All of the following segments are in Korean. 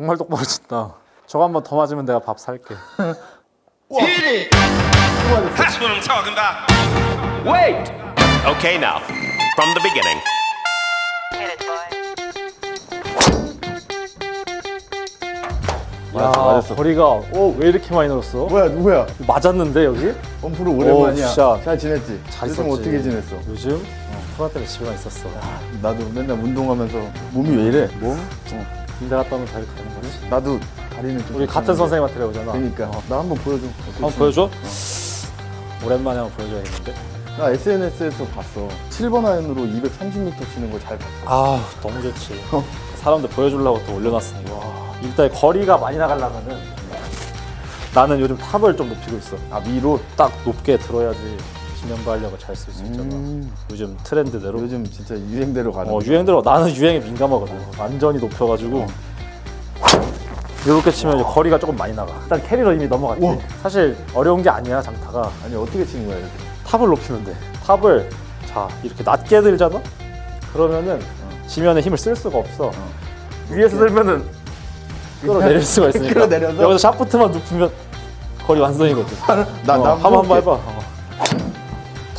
정말 똑바로 친다. 저거 한 번 더 맞으면 내가 밥 살게. That's what I'm talking about. Wait! Okay, now, from the beginning. 야, 맞았어, 맞았어. 거리가 오, 왜 이렇게 많이 늘었어? 뭐야 누구야? 맞았는데 여기? 원프로 오랜만이야. 오, 샷. 잘 지냈지? 잘 있었지. 어떻게 지냈어? 요즘 코로나 때문에 집에만 있었어. 나도 맨날 운동하면서 몸이 왜 이래? 몸? 어. 군대 갔다 오면 다리 가는 거지. 나도 다리는 좀 우리 같은 선생님한테 배우잖아. 그러니까 나 한번 보여줘. 한번 보여줘? 오랜만에 한번 보여줘야겠는데. 나 SNS에서 봤어. 7번 아이언으로 230m 치는 거잘 봤어. 아 너무 좋지. 어. 사람들 보여주려고 또 올려놨으니까. 일단 거리가 많이 나가려면은 나는 요즘 탑을 좀 높이고 있어. 아 위로. 딱 높게 들어야지 지면발력을 잘쓸 수 있잖아. 음. 요즘 트렌드대로. 요즘 진짜 유행대로 가는. 어. 유행대로 나는 유행에 민감하거든. 완전히 높여가지고 이렇게 치면 거리가 조금 많이 나가. 일단 캐리로 이미 넘어갔지. 우와. 사실 어려운 게 아니야 장타가. 아니 어떻게 치는 거야 이렇게? 탑을 높이면 돼. 탑을 자 이렇게 낮게 들잖아. 그러면은 지면에 힘을 쓸 수가 없어. 위에서 들면은 끌어내릴 수가 있으니까. 끌어내려서? 여기서 샤프트만 높이면 거리 완성이거든. 나, 어, 나 한번. 해봐.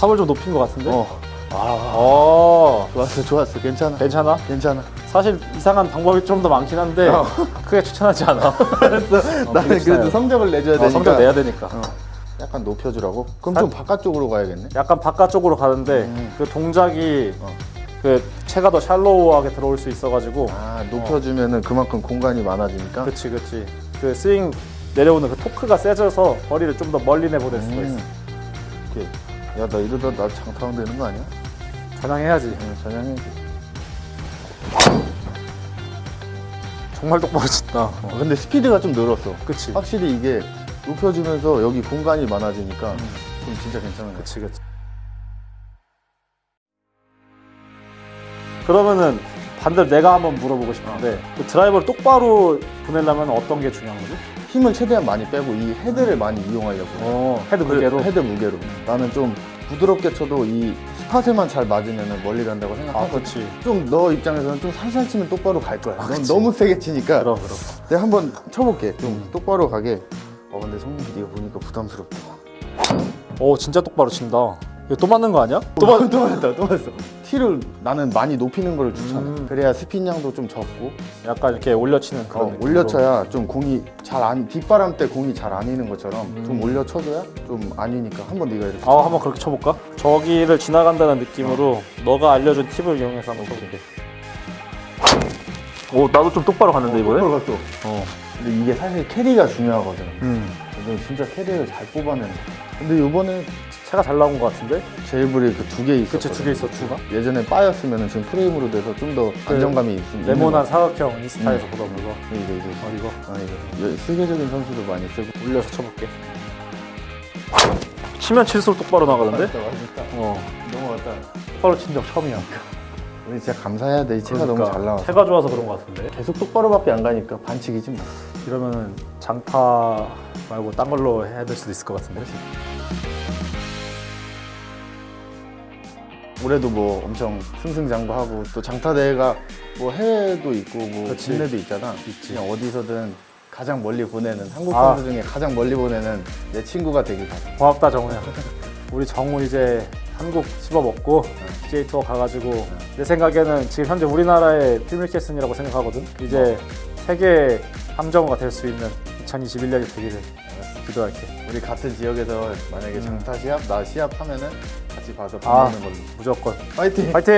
어. 탑을 좀 높인 것 같은데. 어. 아, 어, 좋았어 좋았어 괜찮아. 괜찮아? 괜찮아. 사실 이상한 방법이 좀 더 많긴 한데 어. 크게 추천하지 않아. 나는 그래도. 성적을 내줘야 어, 되니까. 성적 내야 되니까. 어. 약간 높여주라고? 그럼 살- 좀 바깥쪽으로 가야겠네. 약간 바깥쪽으로 가는데 음. 그 동작이 어. 그 체가 더 샬로우하게 들어올 수 있어가지고 아 높여주면 은 그만큼 공간이 많아지니까. 그치 그치 그 스윙 내려오는 그 토크가 세져서 거리를 좀 더 멀리 내보낼 수가 있어. 음. 오케이. 야 나 이러다 나 장타운 되는 거 아니야? 전향해야지. 응, 전향해. 정말 똑바로 친다. 어, 근데 스피드가 좀 늘었어. 그치 확실히 이게 높여주면서 여기 공간이 많아지니까 좀 진짜 괜찮은 거 같아. 그치 그치. 그러면은 반대로 내가 한번 물어보고 싶은데 그 드라이버를 똑바로 보내려면 어떤 게 중요한 거지? 힘을 최대한 많이 빼고 이 헤드를 많이 이용하려고. 해. 어, 헤드 그래, 무게로. 헤드 무게로. 나는 좀 부드럽게 쳐도 이 spot에만 잘 맞으면 멀리 간다고 아, 생각하고 그치. 좀너 입장에서는 좀 살살 치면 똑바로 갈 거야. 넌 그치. 너무 세게 치니까 그럼 그럼. 내가 한번 쳐볼게. 좀 똑바로 가게. 어 근데 성민 PD가 보니까 부담스럽다. 오 진짜 똑바로 친다. 이거 또 맞는 거 아니야? 또 맞, 또 맞았다, 또 맞았어. 티를 나는 많이 높이는 걸 추천해. 음. 그래야 스핀 양도 좀 적고 약간 이렇게 올려치는 그런 어. 올려쳐야 좀 공이 잘 안 뒷바람 때 공이 잘안 이는 것처럼 음. 좀 올려쳐줘야 좀 아니니까 한번 네가 이렇게. 아 한번 그렇게 쳐볼까? 저기를 지나간다는 느낌으로 너가 알려준 팁을 이용해서 한번 쳐볼게. 오 나도 좀 똑바로 갔는데 똑바로 갔어. 어. 근데 이게 사실 캐리가 중요하거든. 음. 그래서 진짜 캐리를 잘. 거야. 근데 이번에 차가 잘 나온 것 같은데? 제일 브레이크 두개 있었거든. 그치 두 개 있어 두가? 예전에 빠였으면 지금 프레임으로 돼서 좀 더 안정감이 있, 네모난 사각형 인스타에서 음. 보던 거. 이거 이거 어 이거 아 이거 세계적인 선수도 많이 쓰고 올려서 쳐볼게. 치면 칠수록 똑바로 나가는데? 맞다 맞다 어. 넘어갔다 똑바로 친 적 처음이야. 우리 진짜 감사해야 돼이 채가 그러니까 너무 잘 나와 채가 좋아서 그런 것 같은데? 계속 똑바로밖에 안 가니까 반칙이지 뭐 이러면은 장타 말고 딴 걸로 해야 될 수도 있을 것 같은데? 올해도 뭐 엄청 승승장구하고 또 장타 대회가 뭐 해외도 있고 뭐. 국내도 있잖아 있지. 그냥 어디서든 가장 멀리 보내는 한국 아. 선수 중에 가장 멀리 보내는 내 친구가 되길 바래 고맙다 정우야. 우리 정우 이제 한국 씹어먹고 PGA 투어 가가지고 내 생각에는 지금 현재 우리나라의 필밀캐슨이라고 생각하거든. 이제 세계 함정우가 될 수 있는 2021년이 되기를 기도할게. 우리 같은 지역에서 만약에 장타 시합 나 시합 하면은 같이 봐서 밥 아. 먹는 걸로 무조건 파이팅 파이팅!